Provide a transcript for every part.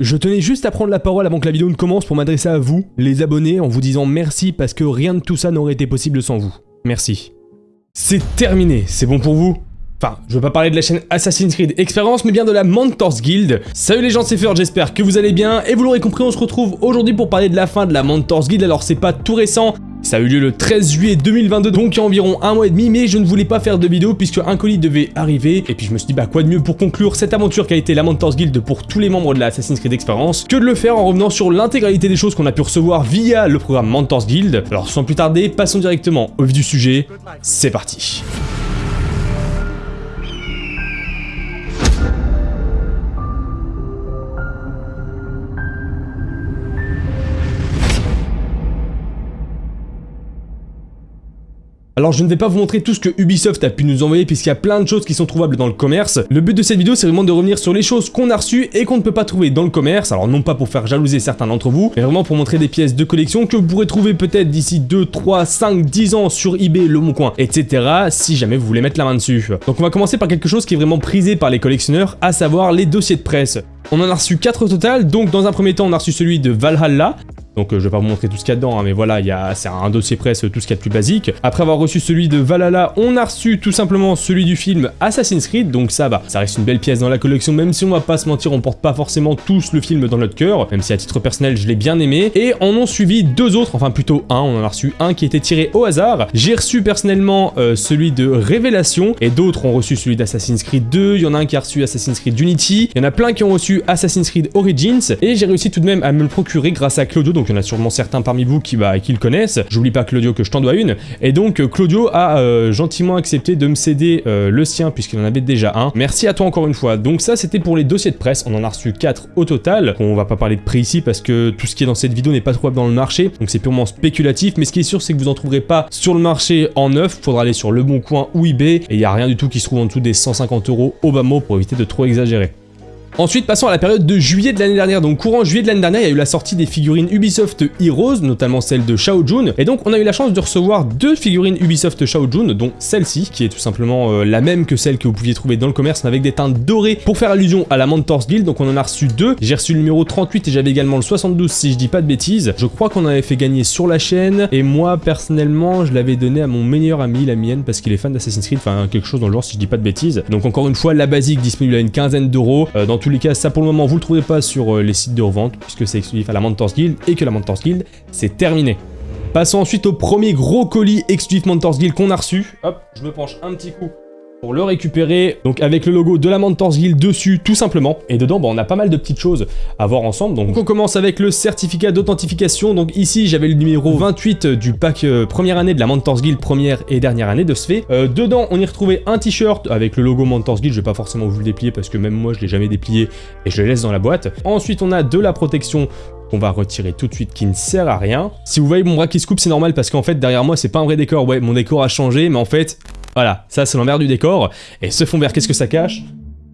Je tenais juste à prendre la parole avant que la vidéo ne commence pour m'adresser à vous, les abonnés, en vous disant merci parce que rien de tout ça n'aurait été possible sans vous. Merci. C'est terminé, c'est bon pour vous? Enfin, je veux pas parler de la chaîne Assassin's Creed Experience, mais bien de la Mentors Guild. Salut les gens, c'est Fur, j'espère que vous allez bien, et vous l'aurez compris, on se retrouve aujourd'hui pour parler de la fin de la Mentors Guild, alors c'est pas tout récent, ça a eu lieu le 13 juillet 2022, donc il y a environ un mois et demi, mais je ne voulais pas faire de vidéo puisque un colis devait arriver, et puis je me suis dit bah quoi de mieux pour conclure cette aventure qui a été la Mentors Guild pour tous les membres de la Assassin's Creed Experience, que de le faire en revenant sur l'intégralité des choses qu'on a pu recevoir via le programme Mentors Guild. Alors sans plus tarder, passons directement au vif du sujet, c'est parti Alors je ne vais pas vous montrer tout ce que Ubisoft a pu nous envoyer puisqu'il y a plein de choses qui sont trouvables dans le commerce. Le but de cette vidéo c'est vraiment de revenir sur les choses qu'on a reçues et qu'on ne peut pas trouver dans le commerce. Alors non pas pour faire jalouser certains d'entre vous, mais vraiment pour montrer des pièces de collection que vous pourrez trouver peut-être d'ici 2, 3, 5, 10 ans sur eBay, Le Bon Coin, etc. si jamais vous voulez mettre la main dessus. Donc on va commencer par quelque chose qui est vraiment prisé par les collectionneurs, à savoir les dossiers de presse. On en a reçu 4 au total, donc dans un premier temps on a reçu celui de Valhalla, donc euh, je vais pas vous montrer tout ce qu'il y a dedans, hein, mais voilà, c'est un dossier presse, tout ce qu'il y a de plus basique. Après avoir reçu celui de Valhalla, on a reçu tout simplement celui du film Assassin's Creed, donc ça va, ça reste une belle pièce dans la collection, même si on va pas se mentir, on porte pas forcément tous le film dans notre cœur, même si à titre personnel je l'ai bien aimé. Et en ont suivi deux autres, enfin plutôt un, on en a reçu un qui était tiré au hasard. J'ai reçu personnellement euh, celui de Révélation, et d'autres ont reçu celui d'Assassin's Creed 2, il y en a un qui a reçu Assassin's Creed Unity, il y en a plein qui ont reçu Assassin's Creed Origins, et j'ai réussi tout de même à me le procurer grâce à Claudio, il y en a sûrement certains parmi vous qui, bah, qui le connaissent. J'oublie pas Claudio que je t'en dois une. Et donc euh, Claudio a euh, gentiment accepté de me céder euh, le sien puisqu'il en avait déjà un. Merci à toi encore une fois. Donc ça c'était pour les dossiers de presse. On en a reçu 4 au total. On va pas parler de prix ici parce que tout ce qui est dans cette vidéo n'est pas trouvable dans le marché. Donc c'est purement spéculatif. Mais ce qui est sûr c'est que vous en trouverez pas sur le marché en neuf. Faudra aller sur Le Bon Coin ou eBay. Et il n'y a rien du tout qui se trouve en dessous des 150 euros au bas mot pour éviter de trop exagérer. Ensuite, passons à la période de juillet de l'année dernière. Donc, courant juillet de l'année dernière, il y a eu la sortie des figurines Ubisoft Heroes, notamment celle de Shao Jun. Et donc, on a eu la chance de recevoir deux figurines Ubisoft Shao Jun, dont celle-ci, qui est tout simplement euh, la même que celle que vous pouviez trouver dans le commerce, mais avec des teintes dorées pour faire allusion à la Mentors Guild. Donc, on en a reçu deux. J'ai reçu le numéro 38 et j'avais également le 72, si je dis pas de bêtises. Je crois qu'on avait fait gagner sur la chaîne. Et moi, personnellement, je l'avais donné à mon meilleur ami, la mienne, parce qu'il est fan d'Assassin's Creed, enfin, quelque chose dans le genre, si je dis pas de bêtises. Donc, encore une fois, la basique disponible à une quinzaine d'euros. Euh, tous les cas, ça pour le moment, vous le trouvez pas sur euh, les sites de revente, puisque c'est exclusif à la Mentors Guild, et que la Mentors Guild, c'est terminé. Passons ensuite au premier gros colis exclusif Mentors Guild qu'on a reçu. Hop, je me penche un petit coup pour le récupérer, donc avec le logo de la Mentors Guild dessus, tout simplement. Et dedans, bah, on a pas mal de petites choses à voir ensemble. Donc on commence avec le certificat d'authentification. Donc ici, j'avais le numéro 28 du pack euh, première année de la Mentors Guild, première et dernière année de ce fait. Euh, dedans, on y retrouvait un t-shirt avec le logo Mentors Guild. Je vais pas forcément vous le déplier parce que même moi, je l'ai jamais déplié et je le laisse dans la boîte. Ensuite, on a de la protection qu'on va retirer tout de suite qui ne sert à rien. Si vous voyez mon bras qui se coupe, c'est normal parce qu'en fait, derrière moi, c'est pas un vrai décor. Ouais, mon décor a changé, mais en fait, voilà, ça c'est l'envers du décor. Et ce fond vert, qu'est-ce que ça cache?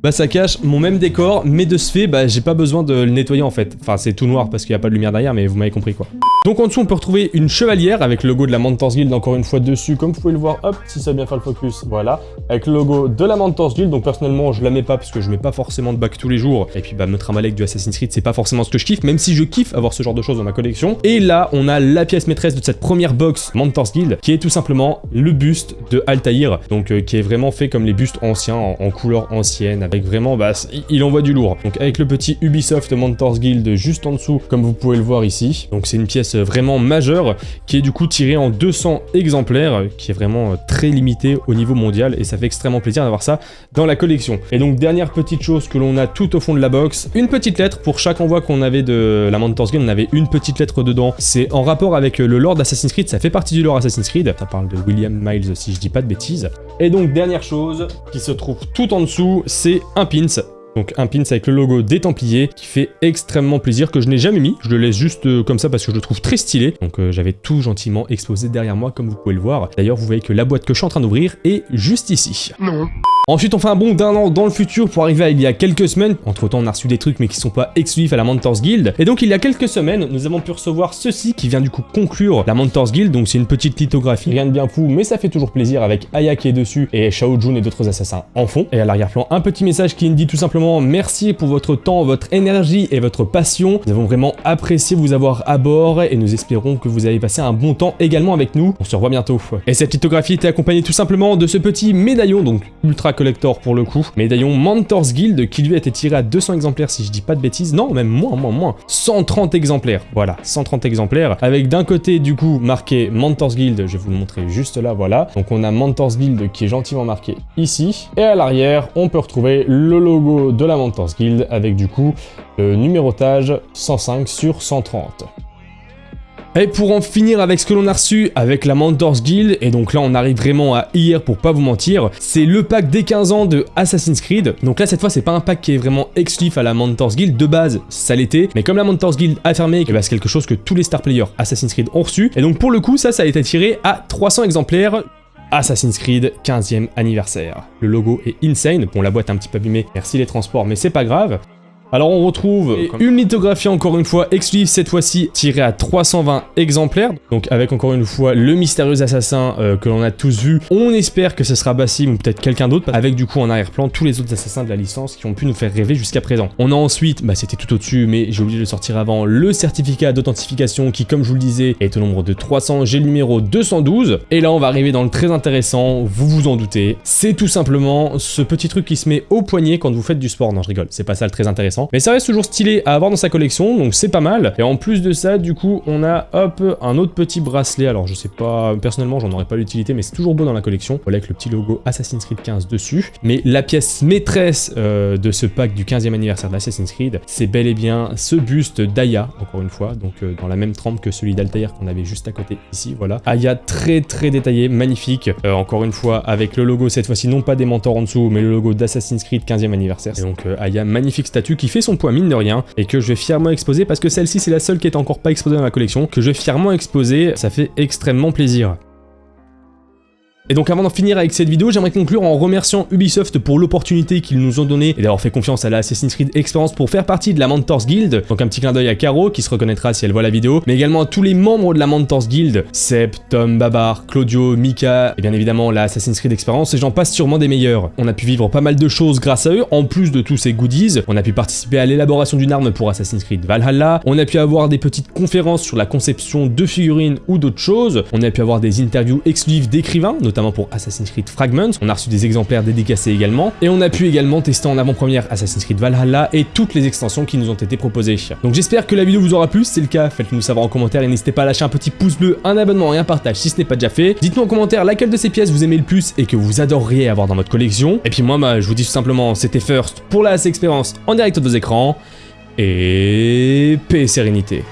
Bah ça cache mon même décor, mais de ce fait, bah j'ai pas besoin de le nettoyer en fait. Enfin c'est tout noir parce qu'il n'y a pas de lumière derrière, mais vous m'avez compris quoi. Donc en dessous on peut retrouver une chevalière avec le logo de la Mentors Guild encore une fois dessus, comme vous pouvez le voir, hop, si ça bien fait le focus, voilà. Avec le logo de la Mentors Guild, donc personnellement je la mets pas parce que je mets pas forcément de bac tous les jours. Et puis bah me trimballer avec du Assassin's Creed c'est pas forcément ce que je kiffe, même si je kiffe avoir ce genre de choses dans ma collection. Et là on a la pièce maîtresse de cette première box Mentors Guild, qui est tout simplement le buste de Altaïr, donc euh, qui est vraiment fait comme les bustes anciens, en, en couleur ancienne, avec vraiment bah il envoie du lourd. Donc avec le petit Ubisoft Mentors Guild juste en dessous, comme vous pouvez le voir ici. Donc c'est une pièce vraiment majeure, qui est du coup tirée en 200 exemplaires, qui est vraiment très limitée au niveau mondial, et ça fait extrêmement plaisir d'avoir ça dans la collection. Et donc dernière petite chose que l'on a tout au fond de la box, une petite lettre pour chaque envoi qu'on avait de la Mentors Guild, on avait une petite lettre dedans. C'est en rapport avec le lore Assassin's Creed, ça fait partie du lore Assassin's Creed, ça parle de William Miles si je dis pas de bêtises. Et donc dernière chose qui se trouve tout en dessous, c'est un pins donc un pins avec le logo des Templiers qui fait extrêmement plaisir, que je n'ai jamais mis. Je le laisse juste euh, comme ça parce que je le trouve très stylé. Donc euh, j'avais tout gentiment exposé derrière moi comme vous pouvez le voir. D'ailleurs vous voyez que la boîte que je suis en train d'ouvrir est juste ici. Non. Ensuite, on fait un bond d'un an dans le futur pour arriver à il y a quelques semaines. Entre temps, on a reçu des trucs mais qui sont pas exclusifs à la Mentors Guild. Et donc, il y a quelques semaines, nous avons pu recevoir ceci qui vient du coup conclure la Mentors Guild. Donc, c'est une petite lithographie, rien de bien fou, mais ça fait toujours plaisir avec Aya qui est dessus et Shao Jun et d'autres assassins en fond. Et à l'arrière-plan, un petit message qui nous dit tout simplement merci pour votre temps, votre énergie et votre passion. Nous avons vraiment apprécié vous avoir à bord et nous espérons que vous avez passé un bon temps également avec nous. On se revoit bientôt. Et cette lithographie était accompagnée tout simplement de ce petit médaillon, donc ultra collector pour le coup. Médaillon Mentors Guild qui lui a été tiré à 200 exemplaires si je dis pas de bêtises. Non, même moins, moins, moins. 130 exemplaires. Voilà, 130 exemplaires. Avec d'un côté du coup marqué Mentors Guild, je vais vous le montrer juste là, voilà. Donc on a Mentors Guild qui est gentiment marqué ici. Et à l'arrière, on peut retrouver le logo de la Mentors Guild avec du coup le numérotage 105 sur 130. Et pour en finir avec ce que l'on a reçu avec la Mentors Guild, et donc là on arrive vraiment à hier pour pas vous mentir, c'est le pack des 15 ans de Assassin's Creed. Donc là cette fois c'est pas un pack qui est vraiment exclusif à la Mentors Guild, de base ça l'était, mais comme la Mentors Guild a fermé, ben, c'est quelque chose que tous les star players Assassin's Creed ont reçu, et donc pour le coup ça ça a été tiré à 300 exemplaires Assassin's Creed 15e anniversaire. Le logo est insane, bon la boîte est un petit peu abîmée, merci les transports, mais c'est pas grave. Alors on retrouve une lithographie encore une fois exclusive cette fois-ci tirée à 320 exemplaires. Donc avec encore une fois le mystérieux assassin euh, que l'on a tous vu. On espère que ce sera Bassim ou peut-être quelqu'un d'autre avec du coup en arrière-plan tous les autres assassins de la licence qui ont pu nous faire rêver jusqu'à présent. On a ensuite bah c'était tout au-dessus mais j'ai oublié de le sortir avant le certificat d'authentification qui comme je vous le disais est au nombre de 300 j'ai le numéro 212 et là on va arriver dans le très intéressant. Vous vous en doutez. C'est tout simplement ce petit truc qui se met au poignet quand vous faites du sport. Non je rigole. C'est pas ça le très intéressant mais ça reste toujours stylé à avoir dans sa collection, donc c'est pas mal. Et en plus de ça, du coup, on a, hop, un autre petit bracelet. Alors, je sais pas, personnellement, j'en aurais pas l'utilité, mais c'est toujours beau dans la collection. Voilà, avec le petit logo Assassin's Creed 15 dessus. Mais la pièce maîtresse euh, de ce pack du 15e anniversaire d'Assassin's Creed, c'est bel et bien ce buste d'Aya, encore une fois, donc euh, dans la même trempe que celui d'Altair qu'on avait juste à côté ici, voilà. Aya très très détaillé, magnifique, euh, encore une fois, avec le logo, cette fois-ci, non pas des mentors en dessous, mais le logo d'Assassin's Creed 15e anniversaire. Et donc, Aya, magnifique statue qui fait son poids mine de rien et que je vais fièrement exposer parce que celle-ci c'est la seule qui est encore pas exposée dans la collection que je vais fièrement exposer, ça fait extrêmement plaisir. Et donc avant d'en finir avec cette vidéo, j'aimerais conclure en remerciant Ubisoft pour l'opportunité qu'ils nous ont donnée et d'avoir fait confiance à la Assassin's Creed Experience pour faire partie de la Mentors Guild. Donc un petit clin d'œil à Caro qui se reconnaîtra si elle voit la vidéo, mais également à tous les membres de la Mentors Guild, Seb, Tom, Babar, Claudio, Mika et bien évidemment la Assassin's Creed Experience et j'en passe sûrement des meilleurs. On a pu vivre pas mal de choses grâce à eux, en plus de tous ces goodies. On a pu participer à l'élaboration d'une arme pour Assassin's Creed Valhalla, on a pu avoir des petites conférences sur la conception de figurines ou d'autres choses, on a pu avoir des interviews exclusives d'écrivains, notamment pour Assassin's Creed Fragments. On a reçu des exemplaires dédicacés également. Et on a pu également tester en avant-première Assassin's Creed Valhalla et toutes les extensions qui nous ont été proposées. Donc j'espère que la vidéo vous aura plu. Si c'est le cas, faites-nous savoir en commentaire et n'hésitez pas à lâcher un petit pouce bleu, un abonnement et un partage si ce n'est pas déjà fait. Dites-nous en commentaire laquelle de ces pièces vous aimez le plus et que vous adoreriez avoir dans votre collection. Et puis moi, bah, je vous dis tout simplement, c'était First pour la expérience en direct de vos écrans. Et paix et sérénité.